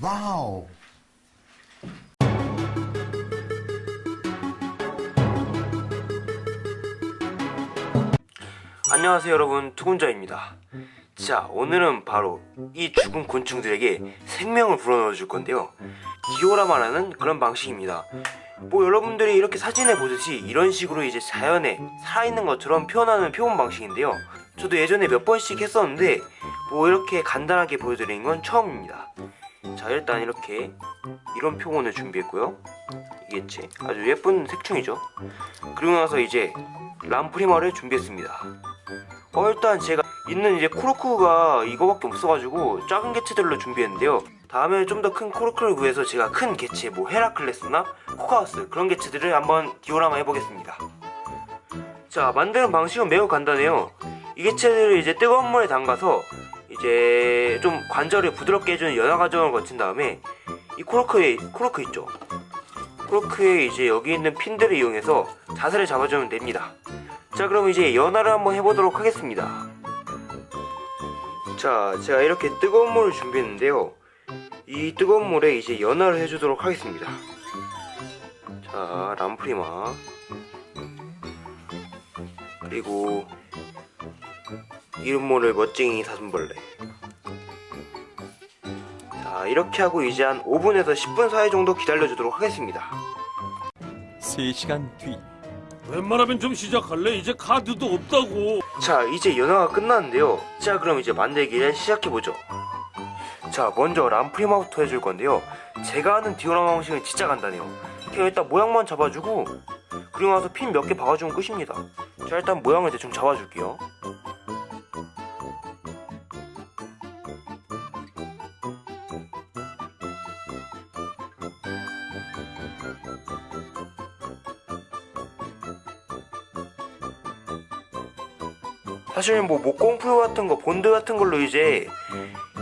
Wow. 안녕하세요 여러분. 투군자입니다. 자 오늘은 바로 이 죽은 곤충들에게 생명을 불어넣어 줄 건데요. 디오라마라는 그런 방식입니다. 뭐 여러분들이 이렇게 사진에 보듯이 이런 식으로 이제 자연에 살아있는 것처럼 표현하는 표현 방식인데요. 저도 예전에 몇 번씩 했었는데 뭐 이렇게 간단하게 보여드리는 건 처음입니다 자 일단 이렇게 이런 표본을 준비했고요. 이겠지 아주 예쁜 색충이죠. 그리고 나서 이제 람프리마를 준비했습니다. 어 일단 제가 있는 이제 코르크가 이거밖에 없어가지고 작은 개체들로 준비했는데요. 다음에 좀 더 큰 코르크를 구해서 제가 큰 개체 뭐 헤라클레스나 코카우스 그런 개체들을 한번 디오라마 해보겠습니다. 자 만드는 방식은 매우 간단해요. 이 개체들을 이제 뜨거운 물에 담가서 이제 좀 관절을 부드럽게 해주는 연화 과정을 거친 다음에 이 코르크에 코르크 있죠? 코르크에 이제 여기 있는 핀들을 이용해서 자세를 잡아주면 됩니다. 자 그럼 이제 연화를 한번 해보도록 하겠습니다. 자 제가 이렇게 뜨거운 물을 준비했는데요. 이 뜨거운 물에 이제 연화를 해주도록 하겠습니다. 자 람프리마. 그리고 이름 모를 멋쟁이 사슴벌레. 자 이렇게 하고 이제 한 5분에서 10분 사이 정도 기다려주도록 하겠습니다. 3시간 뒤. 웬만하면 좀 시작할래? 이제 카드도 없다고. 자 이제 연화가 끝났는데요. 자 그럼 이제 만들기를 시작해보죠. 자 먼저 람프리마부터 해줄 건데요. 제가 하는 디오라마 방식은 진짜 간단해요. 그냥 일단 모양만 잡아주고 그리고 나서 핀 몇 개 박아주면 끝입니다. 자 일단 모양을 대충 잡아줄게요 사실 뭐 목공풀 같은 거 본드 같은 걸로 이제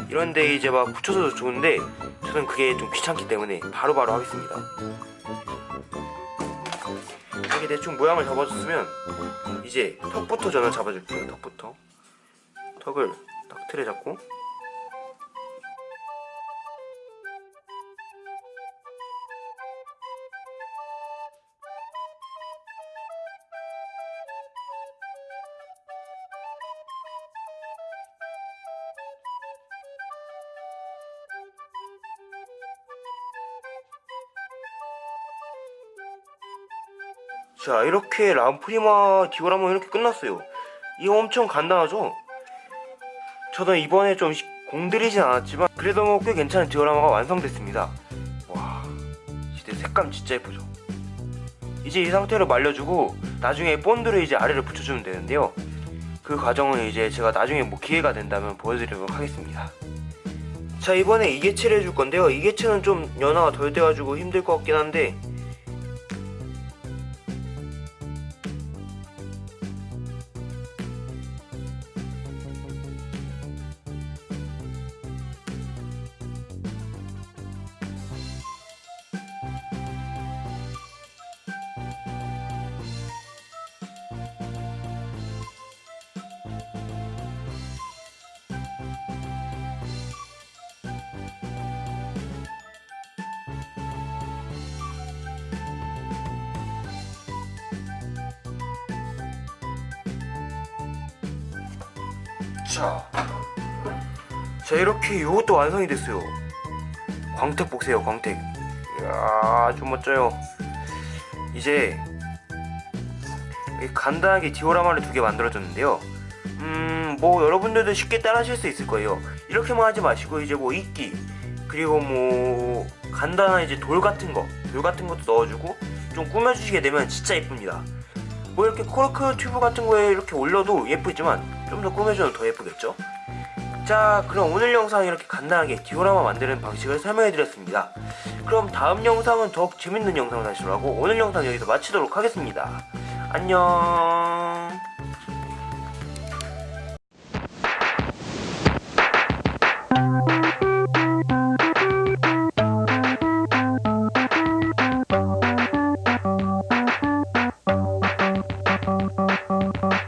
이런데 이제 막 붙여서 좋은데 저는 그게 좀 귀찮기 때문에 바로 바로 하겠습니다. 이렇게 대충 모양을 잡아줬으면 이제 턱부터 저는 잡아줄게요 턱부터. 턱을 딱 틀에 잡고 자 이렇게 람프리마 디오라마 이렇게 끝났어요. 이거 엄청 간단하죠? 저도 이번에 좀 시- 공들이진 않았지만 그래도 뭐 꽤 괜찮은 디오라마가 완성됐습니다. 와 진짜 색감 진짜 예쁘죠? 이제 이 상태로 말려주고 나중에 본드를 이제 아래로 붙여주면 되는데요. 그 과정은 이제 제가 나중에 뭐 기회가 된다면 보여드리도록 하겠습니다. 자 이번에 이 개체를 해줄 건데요. 이 개체는 좀 연화가 덜 돼가지고 힘들 것 같긴 한데 자, 자 이렇게 이것도 완성이 됐어요. 광택 보세요, 광택. 이야, 아주 멋져요. 이제 간단하게 디오라마를 두 개 만들어줬는데요. 음, 뭐 여러분들도 쉽게 따라하실 수 있을 거예요. 이렇게만 하지 마시고 이제 뭐 이끼 그리고 뭐 간단한 이제 돌 같은 거, 돌 같은 것도 넣어주고 좀 꾸며주시게 되면 진짜 예쁩니다. 뭐 이렇게 코르크 튜브 같은 거에 이렇게 올려도 예쁘지만 좀 더 꾸며주면 더 예쁘겠죠? 자 그럼 오늘 영상 이렇게 간단하게 디오라마 만드는 방식을 설명해드렸습니다. 그럼 다음 영상은 더욱 재밌는 영상을 다시 돌아오고 오늘 영상 여기서 마치도록 하겠습니다. 안녕